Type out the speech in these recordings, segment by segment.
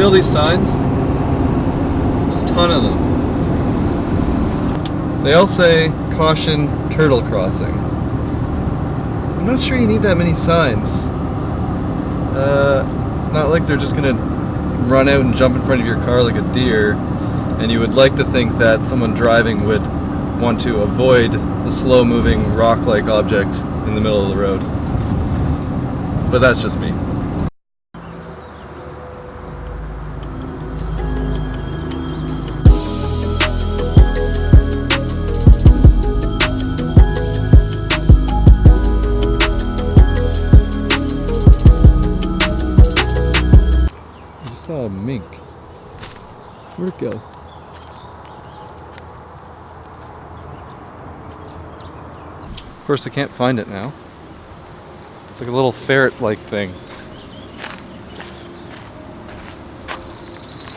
See all these signs? There's a ton of them. They all say caution turtle crossing. I'm not sure you need that many signs. Uh, it's not like they're just gonna run out and jump in front of your car like a deer, and you would like to think that someone driving would want to avoid the slow moving rock like object in the middle of the road. But that's just me. Saw a mink. Where'd it go? Of course, I can't find it now. It's like a little ferret-like thing.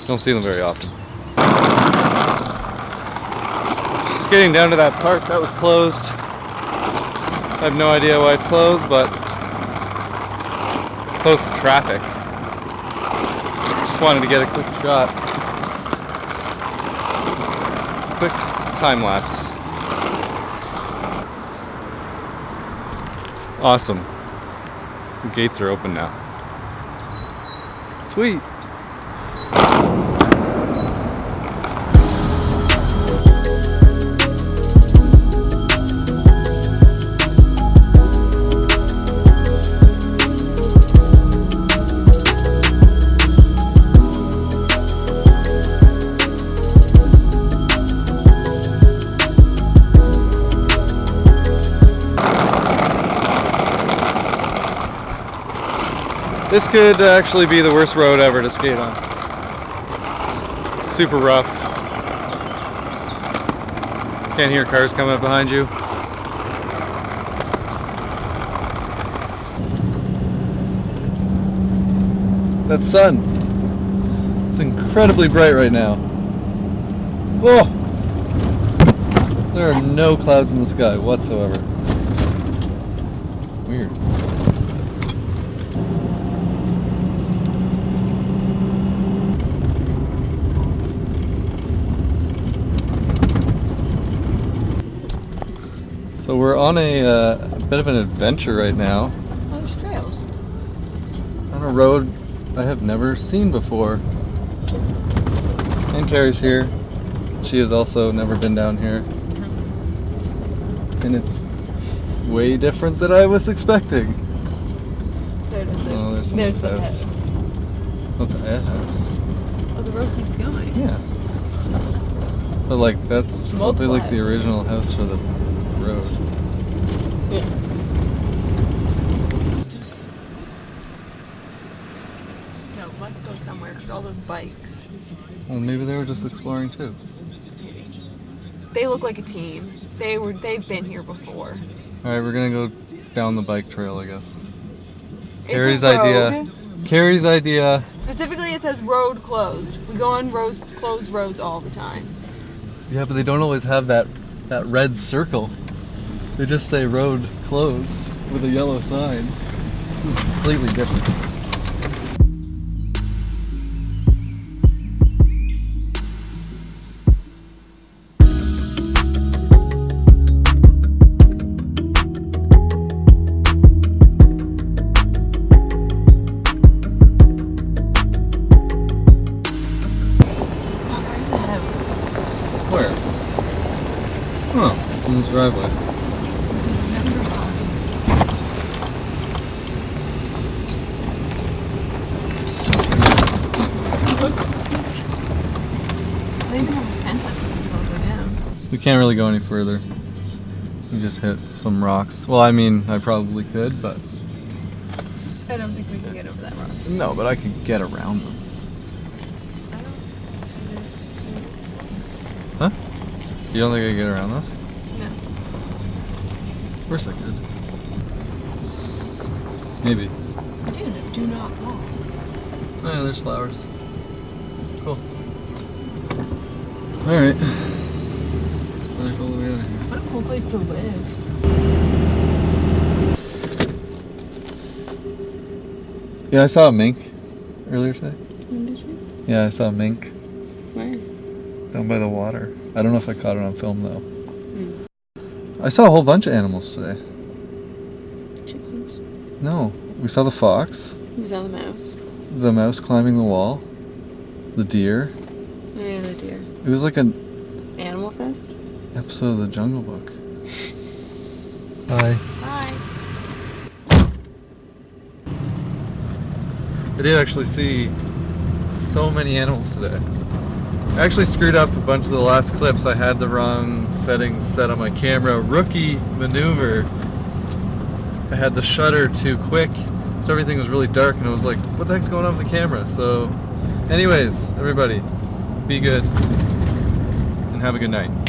Don't see them very often. Just getting down to that park that was closed. I have no idea why it's closed, but close to traffic. Wanted to get a quick shot. Quick time lapse. Awesome. The gates are open now. Sweet. This could uh, actually be the worst road ever to skate on. Super rough. Can't hear cars coming up behind you. That sun. It's incredibly bright right now. Oh! There are no clouds in the sky whatsoever. Weird. So we're on a, uh, a bit of an adventure right now Oh, there's trails. on a road I have never seen before. And Carrie's here. She has also never been down here. And it's way different than I was expecting. There it is. There's, Oh, there's there's, the house. house. What's a house? Oh, the road keeps going. Yeah. But like that's probably Multiple like the houses. original house for the road. Yeah. No, must go somewhere because all those bikes. Well maybe they were just exploring too. They look like a team. They were. They've been here before. Alright, we're gonna go down the bike trail I guess. It's a Carrie's idea. Carrie's idea. Specifically, it says road closed. We go on roads, closed roads all the time. Yeah, but they don't always have that that red circle. They just say road closed with a yellow sign. This is completely different. Oh, there's a house. Where? Oh, someone's driveway. It's a number sign. They even have a fence up so people don't go down. We can't really go any further. We just hit some rocks. Well, I mean, I probably could, but I don't think we can get over that rock. no, but I could get around them. Huh? You don't think I could get around this? No. Of course I could. Maybe. Dude, do not walk. Oh, yeah, there's flowers. Cool. Alright. Let's all the way out of here. What a cool place to live. Yeah, I saw a mink earlier today. When did you? Yeah, I saw a mink Where? down by the water. I don't know if I caught it on film though. Hmm. I saw a whole bunch of animals today. Chickens. No, we saw the fox, We saw the mouse? the mouse climbing the wall, the deer. Oh, yeah, the deer. It was like an Animal Fest? Episode of the Jungle Book. Hi. Hi. I did actually see so many animals today. I actually screwed up a bunch of the last clips. I had the wrong settings set on my camera. Rookie maneuver. I had the shutter too quick, so everything was really dark, and it was like, what the heck's going on with the camera? So, anyways, everybody, be good and have a good night.